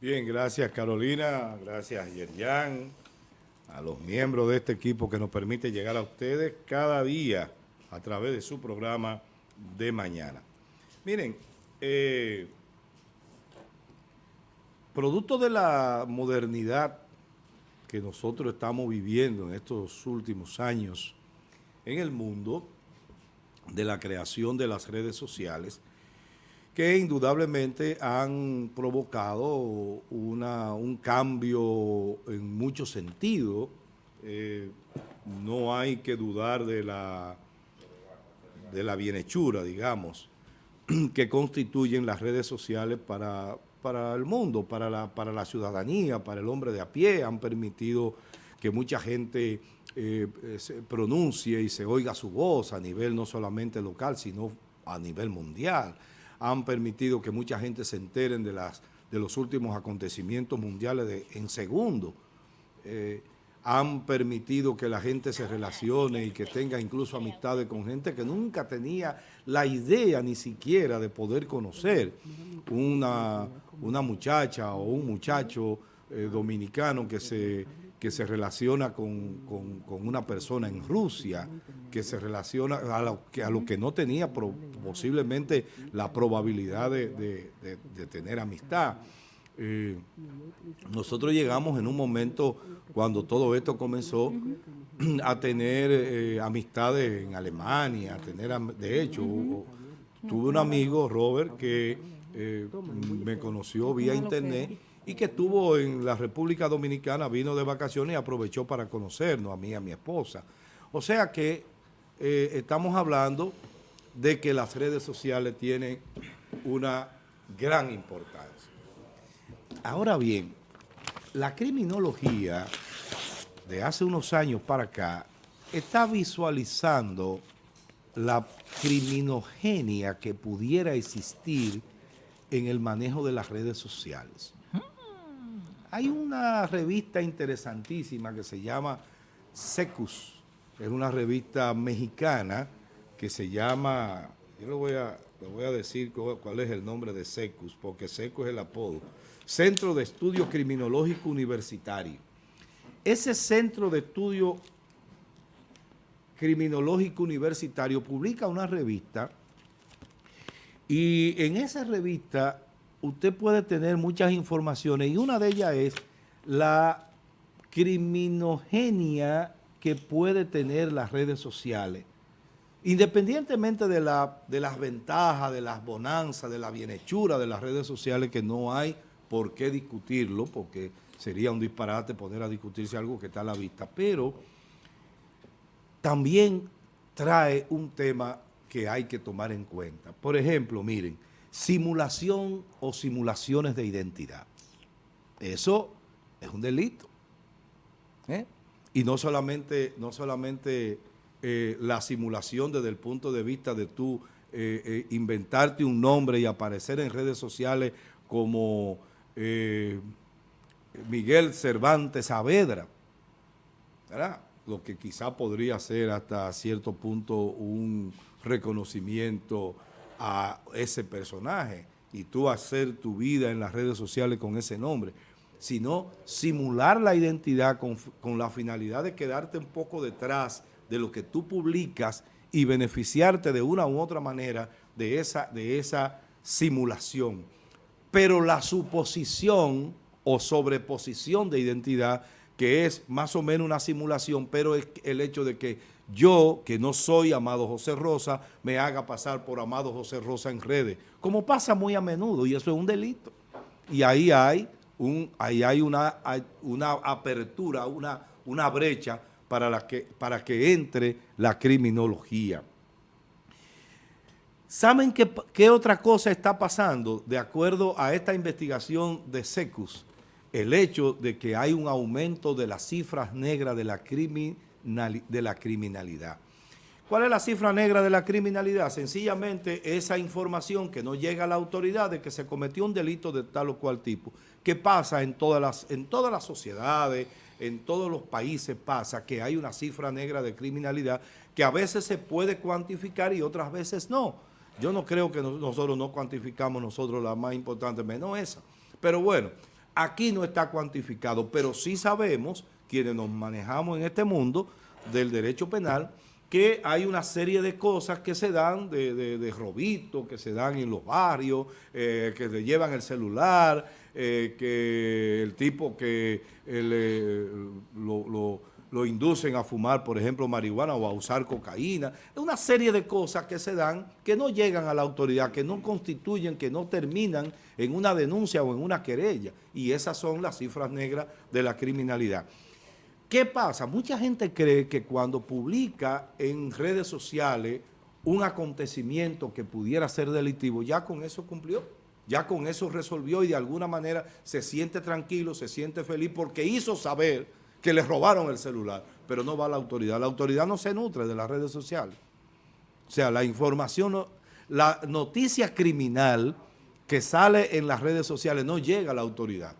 Bien, gracias Carolina, gracias Yerjan, a los miembros de este equipo que nos permite llegar a ustedes cada día a través de su programa de mañana. Miren, eh, producto de la modernidad que nosotros estamos viviendo en estos últimos años en el mundo, de la creación de las redes sociales, que indudablemente han provocado una, un cambio en muchos sentidos. Eh, no hay que dudar de la, de la bienhechura, digamos, que constituyen las redes sociales para, para el mundo, para la, para la ciudadanía, para el hombre de a pie. Han permitido que mucha gente eh, se pronuncie y se oiga su voz a nivel no solamente local, sino a nivel mundial han permitido que mucha gente se enteren de, las, de los últimos acontecimientos mundiales en segundo. Eh, han permitido que la gente se relacione y que tenga incluso amistades con gente que nunca tenía la idea ni siquiera de poder conocer una, una muchacha o un muchacho eh, dominicano que se que se relaciona con, una persona en Rusia, que se relaciona a lo que, a lo que no tenía posiblemente la probabilidad de, tener amistad. Eh, nosotros llegamos en un momento cuando todo esto comenzó a tener eh, amistades en Alemania, a tener, de hecho, tuve un amigo, Robert, que eh, me conoció vía internet y que estuvo en la República Dominicana, vino de vacaciones y aprovechó para conocernos, a mí y a mi esposa. O sea que eh, estamos hablando de que las redes sociales tienen una gran importancia. Ahora bien, la criminología de hace unos años para acá está visualizando la criminogenia que pudiera existir en el manejo de las redes sociales. Hay una revista interesantísima que se llama Secus, es una revista mexicana que se llama, yo le voy a, voy a decir cuál es el nombre de Secus, porque Secus es el apodo, Centro de Estudio Criminológico Universitario. Ese Centro de Estudio Criminológico Universitario publica una revista y en esa revista usted puede tener muchas informaciones y una de ellas es la criminogenia que puede tener las redes sociales. Independientemente de, la, de las ventajas, de las bonanzas, de la bienhechura de las redes sociales, que no hay por qué discutirlo, porque sería un disparate poner a discutirse algo que está a la vista, pero también trae un tema que hay que tomar en cuenta. Por ejemplo, miren, simulación o simulaciones de identidad. Eso es un delito. ¿eh? Y no solamente, no solamente eh, la simulación desde el punto de vista de tú eh, inventarte un nombre y aparecer en redes sociales como Miguel Cervantes Saavedra, lo que quizá podría ser hasta cierto punto un reconocimiento a ese personaje y tú hacer tu vida en las redes sociales con ese nombre, sino simular la identidad con, la finalidad de quedarte un poco detrás de lo que tú publicas y beneficiarte de una u otra manera de esa, de esa simulación. Pero la suposición o sobreposición de identidad, que es más o menos una simulación, pero es el hecho de que yo, que no soy Amado José Rosa, me haga pasar por Amado José Rosa en redes, como pasa muy a menudo, y eso es un delito. Y ahí hay, un, ahí hay una, una apertura, una, una brecha para, la que, para que entre la criminología. ¿Saben qué, qué, otra cosa está pasando? De acuerdo a esta investigación de SECUS, el hecho de que hay un aumento de las cifras negras de la criminalidad. ¿Cuál es la cifra negra de la criminalidad? Sencillamente esa información que no llega a la autoridad de que se cometió un delito de tal o cual tipo, que pasa en todas las, en todas las sociedades, en todos los países pasa que hay una cifra negra de criminalidad que a veces se puede cuantificar y otras veces no. Yo no creo que nosotros no cuantificamos nosotros la más importante, menos esa. Pero bueno, Aquí no está cuantificado, pero sí sabemos, quienes nos manejamos en este mundo del derecho penal, que hay una serie de cosas que se dan de, de, de que se dan en los barrios, eh, que le llevan el celular, eh, que el tipo que eh, lo, lo, lo, inducen a fumar, por ejemplo, marihuana o a usar cocaína. Una serie de cosas que se dan que no llegan a la autoridad, que no constituyen, que no terminan en una denuncia o en una querella. Y esas son las cifras negras de la criminalidad. ¿Qué pasa? Mucha gente cree que cuando publica en redes sociales un acontecimiento que pudiera ser delictivo, ya con eso cumplió, ya con eso resolvió y de alguna manera se siente tranquilo, se siente feliz porque hizo saber que le robaron el celular, pero no va a la autoridad. La autoridad no se nutre de las redes sociales. O sea, la información, la noticia criminal que sale en las redes sociales no llega a la autoridad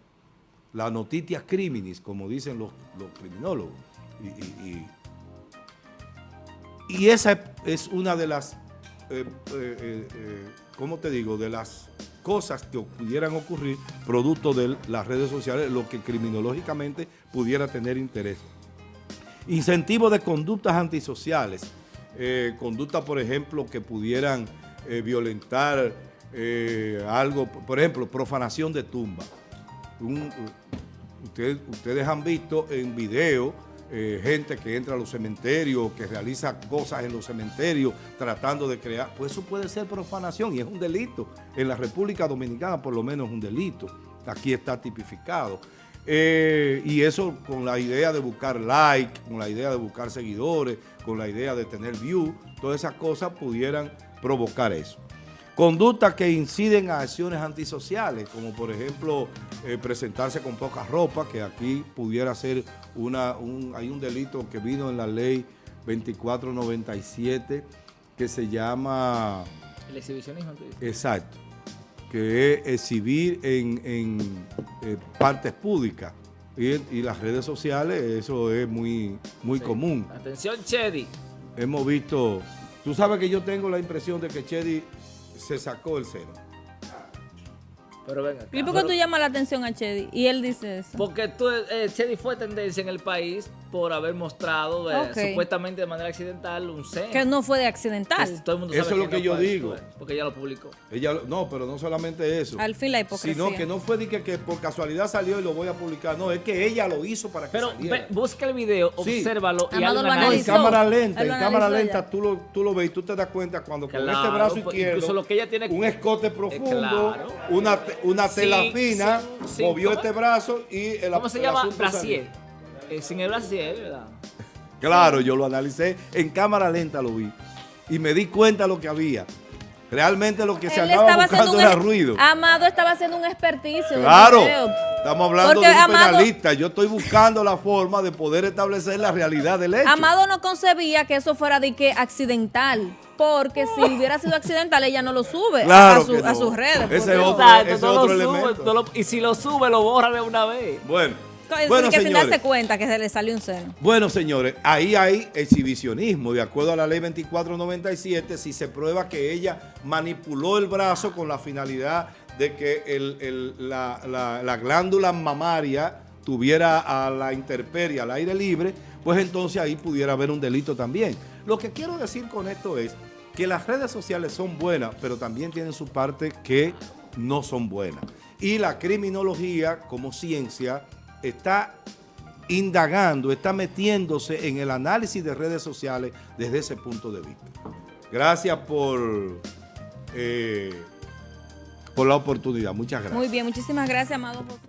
la notitia criminis, como dicen los, criminólogos. Y, esa es una de las, eh, eh, eh, ¿cómo te digo?, de las cosas que pudieran ocurrir producto de las redes sociales, lo que criminológicamente pudiera tener interés. Incentivo de conductas antisociales, eh, conductas, por ejemplo, que pudieran eh, violentar eh, algo, por ejemplo, profanación de tumba un, usted, ustedes han visto en video eh, gente que entra a los cementerios, que realiza cosas en los cementerios tratando de crear, pues eso puede ser profanación y es un delito. En la República Dominicana por lo menos es un delito. Aquí está tipificado. Eh, y eso con la idea de buscar like, con la idea de buscar seguidores, con la idea de tener view, todas esas cosas pudieran provocar eso. Conductas que inciden a acciones antisociales, como por ejemplo eh, presentarse con poca ropa, que aquí pudiera ser una, un, hay un delito que vino en la ley 2497 que se llama... El exhibicionismo. Exacto, que es exhibir en, en eh, partes públicas. Y, y, las redes sociales, eso es muy, muy sí. común. Atención, Chedi. Hemos visto... Tú sabes que yo tengo la impresión de que Chedi se sacó el cero. Pero venga. ¿Y por qué tú llamas la atención a Chedi? Y él dice eso. Porque tú, eh, Chedi fue tendencia en el país por haber mostrado eh, okay. supuestamente de manera accidental un seno. Que no fue de accidental. todo el mundo sabe eso es lo que, no yo fue, digo. Porque ella lo publicó. Ella, no, pero no solamente eso. Al fin la hipocresía. Sino que no fue de que, que, por casualidad salió y lo voy a publicar. No, es que ella lo hizo para que pero saliera. Ve, busca el video, sí. obsérvalo y Amado hazlo lo analizó. En cámara lenta, en cámara lenta tú lo, tú lo ves y tú te das cuenta cuando claro, con este brazo izquierdo, lo que ella tiene un escote profundo, claro. una, una tela fina, movió este brazo y el ¿Cómo se llama? Brasier. Eh, sin el brasier, ¿verdad? Claro, yo lo analicé, en cámara lenta lo vi y me di cuenta de lo que había. Realmente lo que se andaba estaba buscando era ruido. Amado estaba haciendo un experticio. Claro, estamos hablando Porque de un Amado, penalista. Yo estoy buscando la forma de poder establecer la realidad del hecho. Amado no concebía que eso fuera de que accidental. Porque si hubiera sido accidental, ella no lo sube claro a, su, no. a, sus redes. Ese es otro, Exacto, ese no otro lo elemento. Sube, no lo, y si lo sube, lo borra de una vez. Bueno. Bueno, que señores, darse cuenta que se le salió un seno. Bueno, señores, ahí hay exhibicionismo. De acuerdo a la ley 2497, si se prueba que ella manipuló el brazo con la finalidad de que el, el, la, la, la, glándula mamaria tuviera a la intemperie, al aire libre, pues entonces ahí pudiera haber un delito también. Lo que quiero decir con esto es que las redes sociales son buenas, pero también tienen su parte que no son buenas. Y la criminología como ciencia está indagando, está metiéndose en el análisis de redes sociales desde ese punto de vista. Gracias por, eh, por la oportunidad. Muchas gracias. Muy bien, muchísimas gracias, Amado.